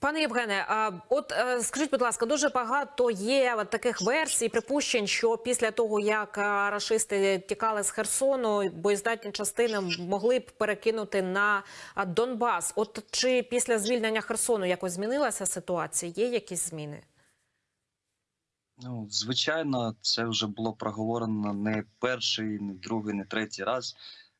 Пане Євгене, от е, скажіть, будь ласка, дуже багато є таких версій, припущень, що після того, як е, рашисти тікали з Херсону, боєздатні частини могли б перекинути на Донбас. От чи після звільнення Херсону якось змінилася ситуація? Є якісь зміни? Ну, звичайно, це вже було проговорено не перший, не другий, не третій раз.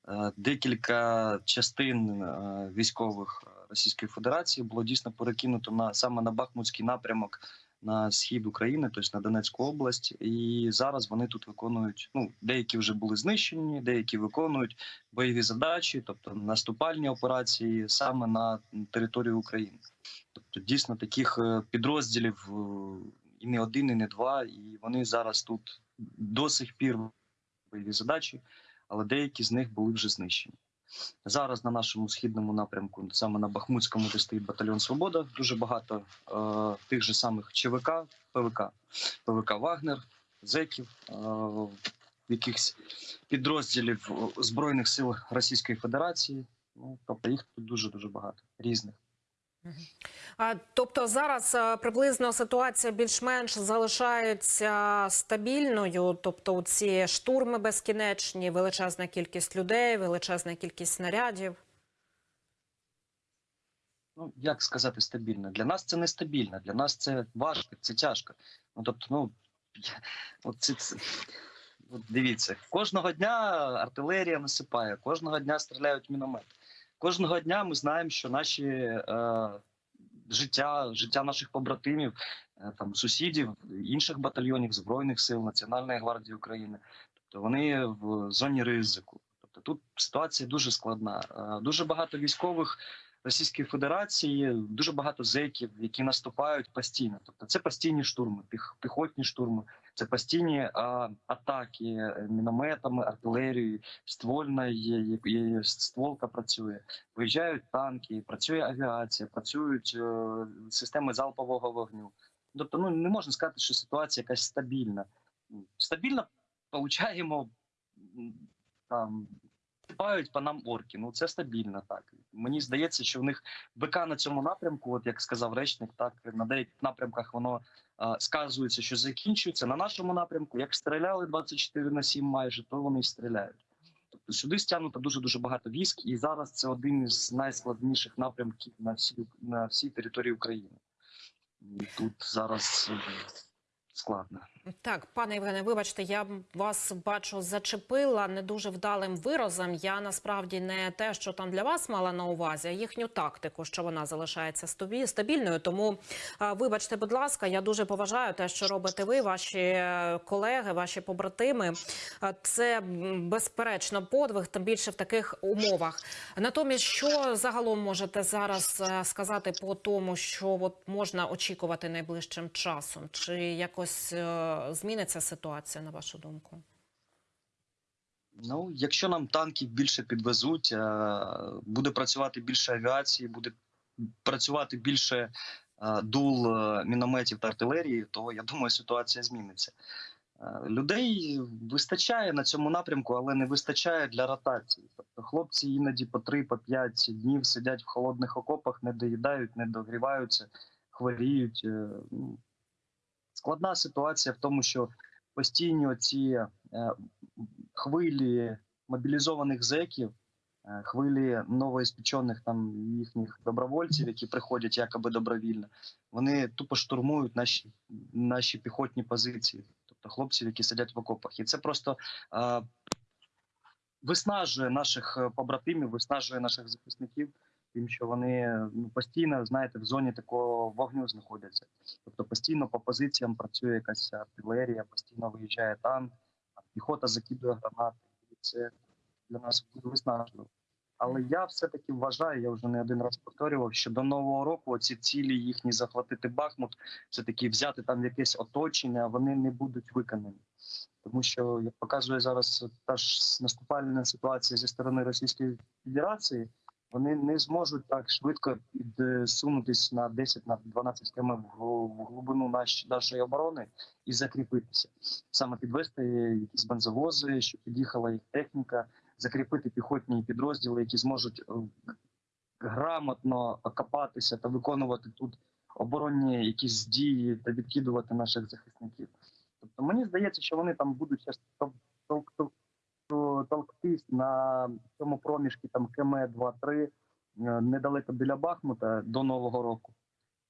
Е, Декілька частин е, військових Російської Федерації було дійсно перекинуто на саме на Бахмутський напрямок на схід України, тобто на Донецьку область. І зараз вони тут виконують. Ну, деякі вже були знищені, деякі виконують бойові задачі, тобто наступальні операції саме на території України. Тобто, дійсно таких е, підрозділів е, і не один, і не два, і вони зараз тут до сих пір бойові задачі, але деякі з них були вже знищені. Зараз на нашому східному напрямку, саме на Бахмутському, де стоїть батальйон Свобода, дуже багато е, тих же самих ЧВК, ПВК, ПВК Вагнер, зеків, е, якихось підрозділів е, Збройних сил Російської Федерації. Ну, тобто їх тут дуже дуже багато різних. Тобто зараз приблизно ситуація більш-менш залишається стабільною. Тобто, ці штурми безкінечні, величезна кількість людей, величезна кількість снарядів. ну як сказати стабільно? Для нас це нестабільно, для нас це важко, це тяжко. Ну тобто, ну от це, це от дивіться, кожного дня артилерія насипає, кожного дня стріляють міномети. Кожного дня ми знаємо, що наші е, життя, життя наших побратимів, е, там сусідів, інших батальйонів збройних сил Національної гвардії України, тобто вони в зоні ризику. Тобто тут ситуація дуже складна. Е, Дуже багато військових Російської Федерації, дуже багато зеків, які наступають постійно. Тобто це постійні штурми, піх, піхотні штурми, це постійні а, атаки е, мінометами, артилерією, є, стволка працює. Виїжджають танки, працює авіація, працюють е, системи залпового вогню. Тобто, ну не можна сказати, що ситуація якась стабільна. Стабільно получаємо там. Сипають по нам орки. Ну це стабільно так. Мені здається, що в них БК на цьому напрямку, от як сказав речник, так на деяких напрямках воно а, сказується, що закінчується. На нашому напрямку, як стріляли 24 на 7 майже, то вони й стріляють. Тобто сюди стягнуто дуже дуже багато військ, і зараз це один із найскладніших напрямків на всій на всій території України. І тут зараз е, складно. Так, пане Євгене, вибачте, я вас бачу зачепила не дуже вдалим виразом. Я насправді не те, що там для вас мала на увазі, а їхню тактику, що вона залишається стабільною. Тому вибачте, будь ласка, я дуже поважаю те, що робите ви, ваші е, колеги, ваші побратими. Це безперечно подвиг, тим більше в таких умовах. Натомість, що загалом можете зараз е, сказати по тому, що от можна очікувати найближчим часом? Чи якось е, зміниться ситуація на вашу думку? Ну, якщо нам танків більше підвезуть, е, буде працювати більше авіації, буде працювати більше е, дул е, мінометів та артилерії, то я думаю, ситуація зміниться. Людей вистачає на цьому напрямку, але не вистачає для ротації. Тобто хлопці іноді по 3-5 днів сидять в холодних окопах, не доїдають, не догріваються, хворіють. Складна ситуація в тому, що постійні оці е, хвилі мобілізованих зеків, е, хвилі новоіспечених там їхніх добровольців, які приходять якоби добровільно, вони тупо штурмують наші, наші піхотні позиції, тобто хлопців, які сидять в окопах. І це просто е, виснажує наших побратимів, виснажує наших захисників. Тим, що вони ну, постійно, знаєте, в зоні такого вогню знаходяться. Тобто постійно по позиціям працює якась артилерія, постійно виїжджає танк, піхота закидує гранати. І це для нас буде виснажливо. Але я все-таки вважаю, я вже не один раз повторював, що до нового року ці цілі їхні захватити Бахмут, все таки взяти там якесь оточення, вони не будуть виконані. Тому що, як показує зараз та ж наступальна ситуація зі сторони Російської Федерації, вони не зможуть так швидко підсунутись на 10 на 12 км в глибину нашої оборони і закріпитися. Саме підвести якісь бензовози, щоб під'їхала їх техніка, закріпити піхотні підрозділи, які зможуть е, грамотно окопатися та виконувати тут оборонні якісь дії та відкидувати наших захисників. Тобто мені здається, що вони там будуть щас толктись на цьому проміжку там КМ 2-3 е, недалеко біля Бахмута до Нового року.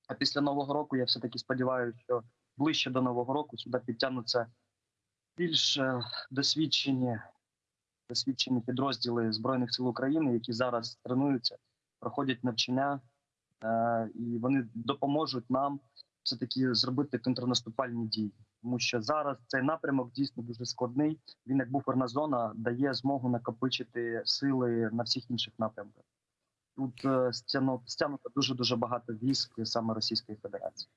А після Нового року я все-таки сподіваюся, що ближче до Нового року сюди підтягнуться більш е, досвідчені, досвідчені підрозділи Збройних сил України, які зараз тренуються, проходять навчання, е, і вони допоможуть нам все-таки зробити контрнаступальні дії. Тому що зараз цей напрямок дійсно дуже складний. Він як буферна зона дає змогу накопичити сили на всіх інших напрямках. Тут е, стягну- стягнуто дуже дуже багато військ саме Російської Федерації.